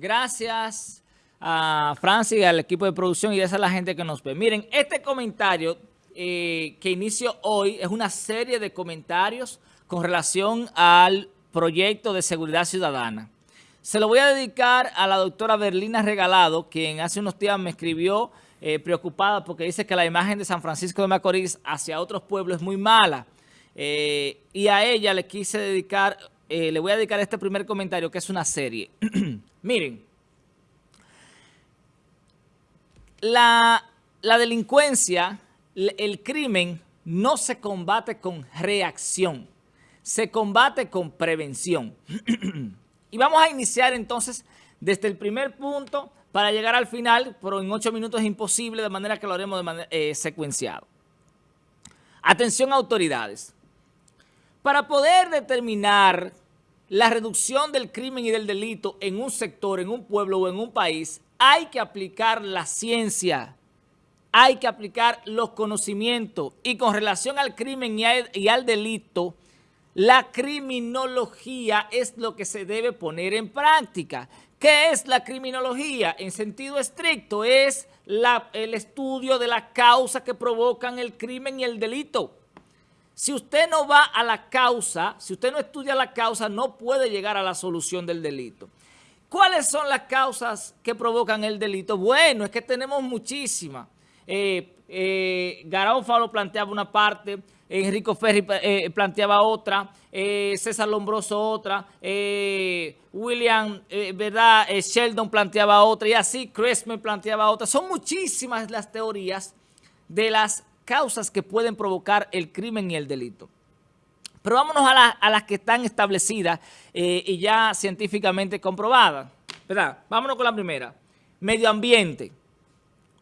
Gracias a Francis y al equipo de producción y a la gente que nos ve. Miren, este comentario eh, que inicio hoy es una serie de comentarios con relación al proyecto de seguridad ciudadana. Se lo voy a dedicar a la doctora Berlina Regalado, quien hace unos días me escribió eh, preocupada porque dice que la imagen de San Francisco de Macorís hacia otros pueblos es muy mala. Eh, y a ella le quise dedicar, le voy a dedicar este primer comentario que es una serie. Miren, la, la delincuencia el crimen no se combate con reacción, se combate con prevención. y vamos a iniciar entonces desde el primer punto para llegar al final, pero en ocho minutos es imposible, de manera que lo haremos de manera eh, secuenciado. Atención autoridades. Para poder determinar la reducción del crimen y del delito en un sector, en un pueblo o en un país, hay que aplicar la ciencia, hay que aplicar los conocimientos y con relación al crimen y al, delito, la criminología es lo que se debe poner en práctica. ¿Qué es la criminología? En sentido estricto, es el estudio de las causas que provocan el crimen y el delito. Si usted no va a la causa, si usted no estudia la causa, no puede llegar a la solución del delito. ¿Cuáles son las causas que provocan el delito? Bueno, es que tenemos muchísimas eh, eh, planteaba una parte, Enrico Ferri eh, planteaba otra, eh, César Lombroso otra, William, ¿verdad? Sheldon planteaba otra y así Cresme planteaba otra. Son muchísimas las teorías de las causas que pueden provocar el crimen y el delito. Pero vámonos a, a las que están establecidas y ya científicamente comprobadas, ¿verdad? Vámonos con la primera. Medio ambiente,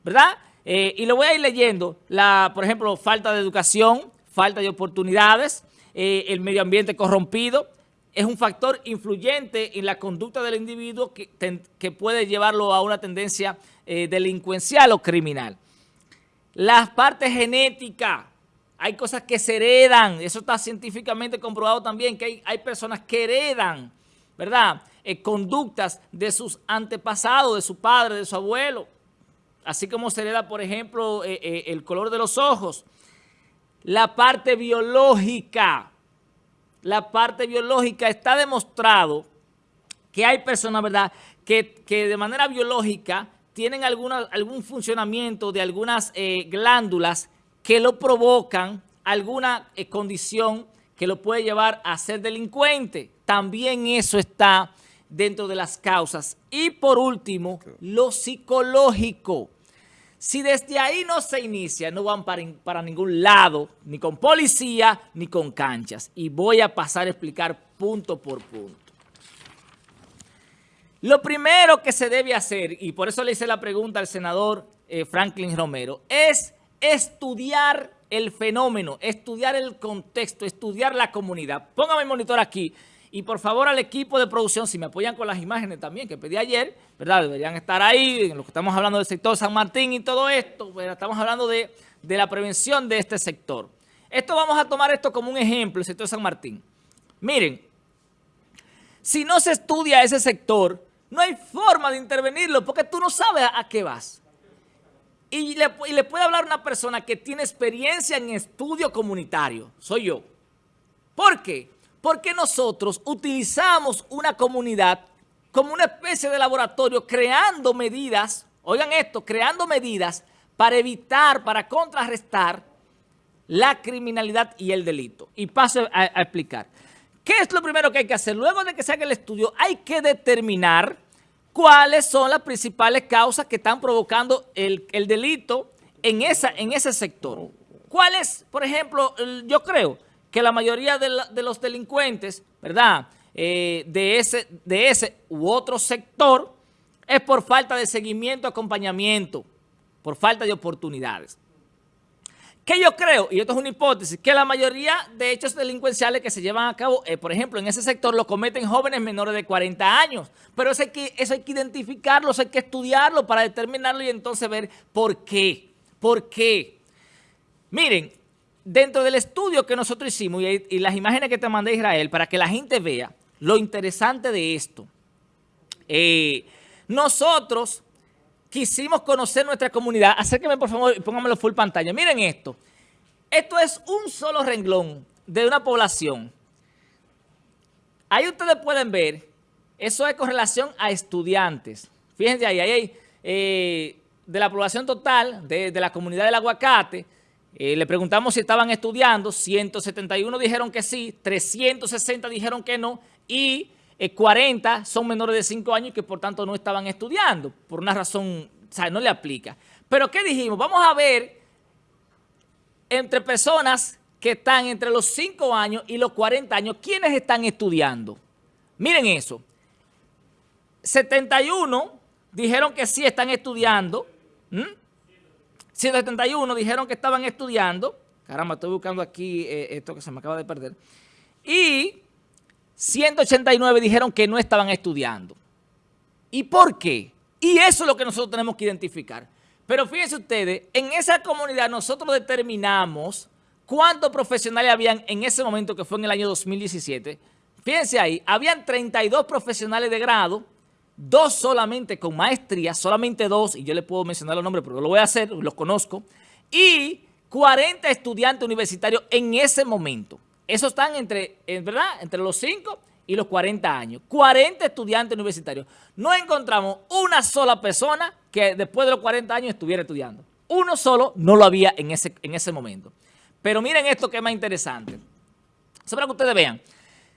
¿verdad? Eh, y lo voy a ir leyendo, la, por ejemplo, falta de educación, falta de oportunidades, eh, el medio ambiente corrompido, es un factor influyente en la conducta del individuo que, que puede llevarlo a una tendencia eh, delincuencial o criminal. Las partes genéticas, hay cosas que se heredan, eso está científicamente comprobado también, que hay, hay personas que heredan, ¿verdad?, conductas de sus antepasados, de su padre, de su abuelo así como se le da, por ejemplo, eh, eh, el color de los ojos. La parte biológica, la parte biológica está demostrado que hay personas, ¿verdad?, que, de manera biológica tienen alguna, algún funcionamiento de algunas eh, glándulas que lo provocan, alguna condición que lo puede llevar a ser delincuente. También eso está dentro de las causas. Y por último, lo psicológico. Si desde ahí no se inicia, no van para, ningún lado, ni con policía, ni con canchas. Y voy a pasar a explicar punto por punto. Lo primero que se debe hacer, y por eso le hice la pregunta al senador eh, Franklin Romero, es estudiar el fenómeno, estudiar el contexto, estudiar la comunidad. Póngame el monitor aquí. Y por favor al equipo de producción, si me apoyan con las imágenes también que pedí ayer, ¿verdad? Deberían estar ahí, en lo que estamos hablando del sector San Martín y todo esto, estamos hablando de, de la prevención de este sector. Esto vamos a tomar esto como un ejemplo, el sector San Martín. Miren, si no se estudia ese sector, no hay forma de intervenirlo porque tú no sabes a, qué vas. Y le, puede hablar una persona que tiene experiencia en estudio comunitario, soy yo. ¿Por qué? Porque nosotros utilizamos una comunidad como una especie de laboratorio creando medidas, oigan esto, creando medidas para evitar, para contrarrestar la criminalidad y el delito. Y paso a, explicar. ¿Qué es lo primero que hay que hacer? Luego de que se haga el estudio, hay que determinar cuáles son las principales causas que están provocando el, delito en, ese sector. ¿Cuál es, por ejemplo, yo creo que la mayoría de, los delincuentes, ¿verdad?, eh, de, ese, de ese u otro sector es por falta de seguimiento, acompañamiento, por falta de oportunidades. ¿Qué yo creo? Y esto es una hipótesis, que la mayoría de hechos delincuenciales que se llevan a cabo, eh, por ejemplo, en ese sector lo cometen jóvenes menores de 40 años. Pero eso hay, que, eso hay que identificarlo, eso hay que estudiarlo para determinarlo y entonces ver por qué. ¿Por qué? Miren, dentro del estudio que nosotros hicimos y, las imágenes que te mandé Israel, para que la gente vea lo interesante de esto, eh, nosotros quisimos conocer nuestra comunidad. Acérqueme por favor y póngamelo full pantalla. Miren esto. Esto es un solo renglón de una población. Ahí ustedes pueden ver, eso es con relación a estudiantes. Fíjense ahí, ahí hay eh, de la población total de, la comunidad del aguacate, eh, le preguntamos si estaban estudiando, 171 dijeron que sí, 360 dijeron que no y 40 eh, son menores de 5 años y que por tanto no estaban estudiando, por una razón, o sea, no le aplica. Pero ¿qué dijimos? Vamos a ver entre personas que están entre los 5 años y los 40 años, ¿quiénes están estudiando? Miren eso. 71 dijeron que sí están estudiando. 171 dijeron que estaban estudiando. Caramba, estoy buscando aquí eh, esto que se me acaba de perder. Y 189 dijeron que no estaban estudiando. ¿Y por qué? Y eso es lo que nosotros tenemos que identificar. Pero fíjense ustedes, en esa comunidad nosotros determinamos cuántos profesionales habían en ese momento, que fue en el año 2017. Fíjense ahí, habían 32 profesionales de grado, dos solamente con maestría, solamente dos, y yo le puedo mencionar los nombres porque lo voy a hacer, los conozco, y 40 estudiantes universitarios en ese momento. Esos están entre, ¿verdad? Entre los 5 y los 40 años. 40 estudiantes universitarios. No encontramos una sola persona que después de los 40 años estuviera estudiando. Uno solo no lo había en ese, en ese momento. Pero miren esto que es más interesante. Eso para que ustedes vean.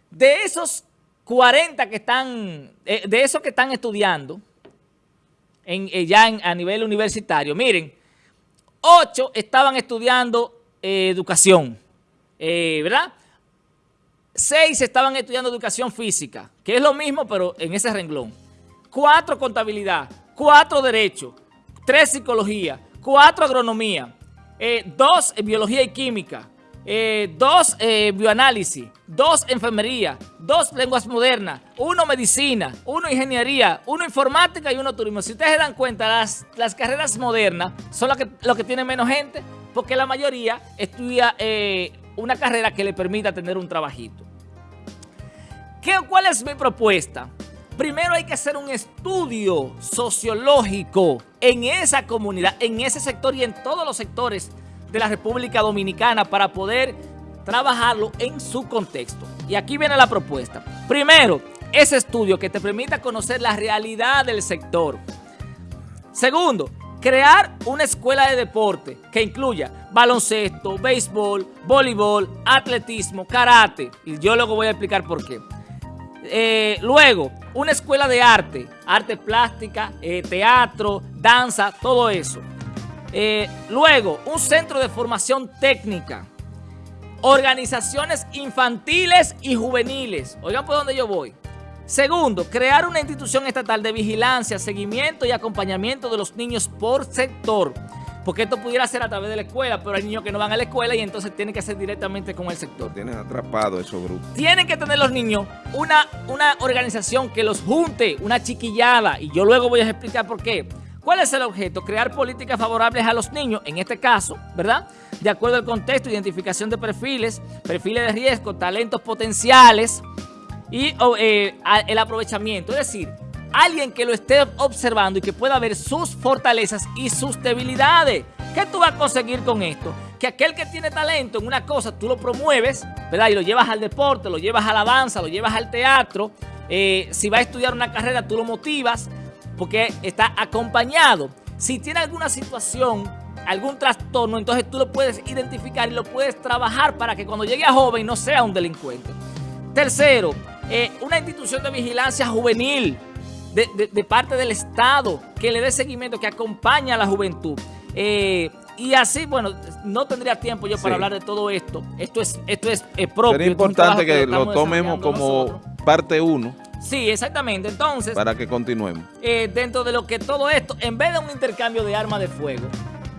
De esos 40 que están, eh, de esos que están estudiando eh, ya a nivel universitario, miren, 8 estaban estudiando eh, educación, ¿verdad? 6 estaban estudiando educación física, que es lo mismo pero en ese renglón. 4 contabilidad, 4 derecho, 3 psicología, 4 agronomía, 2 biología y química, eh, dos eh, bioanálisis, dos enfermería, dos lenguas modernas, uno medicina, uno ingeniería, uno informática y uno turismo. Si ustedes se dan cuenta, las, las carreras modernas son las que, lo que tienen menos gente porque la mayoría estudia eh, una carrera que le permita tener un trabajito. ¿Qué, ¿Cuál es mi propuesta? Primero hay que hacer un estudio sociológico en esa comunidad, en ese sector y en todos los sectores de la República Dominicana para poder trabajarlo en su contexto. Y aquí viene la propuesta. Primero, ese estudio que te permita conocer la realidad del sector. Segundo, crear una escuela de deporte que incluya baloncesto, béisbol, voleibol, atletismo, karate. Y yo luego voy a explicar por qué. Eh, luego, una escuela de arte, arte plástica, eh, teatro, danza, todo eso. Eh, luego, un centro de formación técnica. Organizaciones infantiles y juveniles. Oigan por dónde yo voy. Segundo, crear una institución estatal de vigilancia, seguimiento y acompañamiento de los niños por sector. Porque esto pudiera ser a través de la escuela, pero hay niños que no van a la escuela y entonces tienen que ser directamente con el sector. Tienen atrapado esos grupos. Tienen que tener los niños una, una organización que los junte, una chiquillada. Y yo luego voy a explicar por qué. ¿Cuál es el objeto? Crear políticas favorables a los niños, en este caso, ¿verdad? De acuerdo al contexto, identificación de perfiles, perfiles de riesgo, talentos potenciales y eh, el aprovechamiento. Es decir, alguien que lo esté observando y que pueda ver sus fortalezas y sus debilidades. ¿Qué tú vas a conseguir con esto? Que aquel que tiene talento en una cosa, tú lo promueves, ¿verdad? Y lo llevas al deporte, lo llevas a la danza, lo llevas al teatro. Eh, si va a estudiar una carrera, tú lo motivas porque está acompañado. Si tiene alguna situación, algún trastorno, entonces tú lo puedes identificar y lo puedes trabajar para que cuando llegue a joven no sea un delincuente. Tercero, eh, una institución de vigilancia juvenil de, parte del Estado que le dé seguimiento, que acompaña a la juventud. Eh, y así, bueno, no tendría tiempo yo para hablar de todo esto. Esto es, esto es, propio. Sería importante que, lo tomemos como parte uno Sí, exactamente. Entonces... Para que continuemos. Eh, dentro de lo que todo esto, en vez de un intercambio de armas de fuego,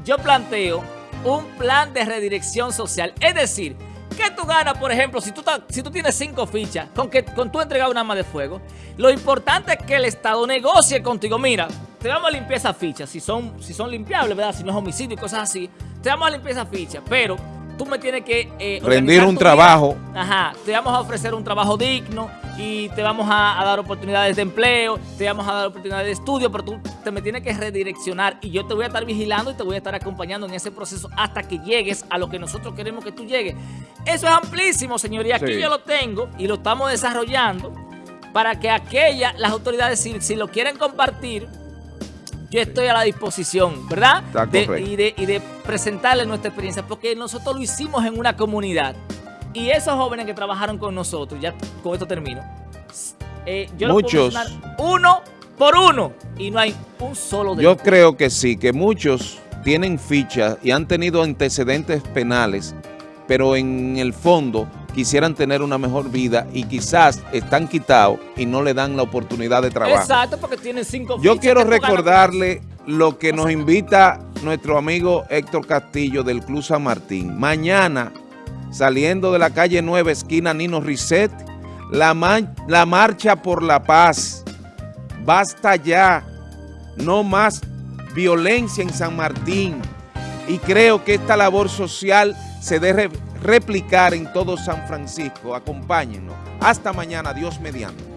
yo planteo un plan de redirección social. Es decir, ¿qué tú ganas, por ejemplo, si tú, si tú tienes cinco fichas con que con tú entregar un arma de fuego? Lo importante es que el Estado negocie contigo. Mira, te vamos a limpiar esas fichas, si son, si son limpiables, ¿verdad? Si no es homicidio y cosas así. Te vamos a limpiar esas fichas, pero tú me tienes que... Eh, Rendir un trabajo. Ajá, te vamos a ofrecer un trabajo digno, y te vamos a, dar oportunidades de empleo, te vamos a dar oportunidades de estudio, pero tú te me tienes que redireccionar y yo te voy a estar vigilando y te voy a estar acompañando en ese proceso hasta que llegues a lo que nosotros queremos que tú llegues. Eso es amplísimo, señoría. Aquí yo lo tengo y lo estamos desarrollando para que aquellas, las autoridades, si, lo quieren compartir, yo estoy a la disposición, ¿verdad? y, de, y de presentarles nuestra experiencia, porque nosotros lo hicimos en una comunidad. Y esos jóvenes que trabajaron con nosotros, ya con esto termino, eh, yo muchos, uno por uno y no hay un solo de Yo creo que sí, que muchos tienen fichas y han tenido antecedentes penales, pero en el fondo quisieran tener una mejor vida y quizás están quitados y no le dan la oportunidad de trabajo. Exacto, porque tienen cinco Yo quiero recordarle lo que nos invita nuestro amigo Héctor Castillo del Club San Martín. Mañana saliendo de la calle 9, esquina Nino Risset, la, la marcha por la paz. Basta ya, no más violencia en San Martín. Y creo que esta labor social se debe replicar en todo San Francisco. Acompáñenos. Hasta mañana, Dios mediante.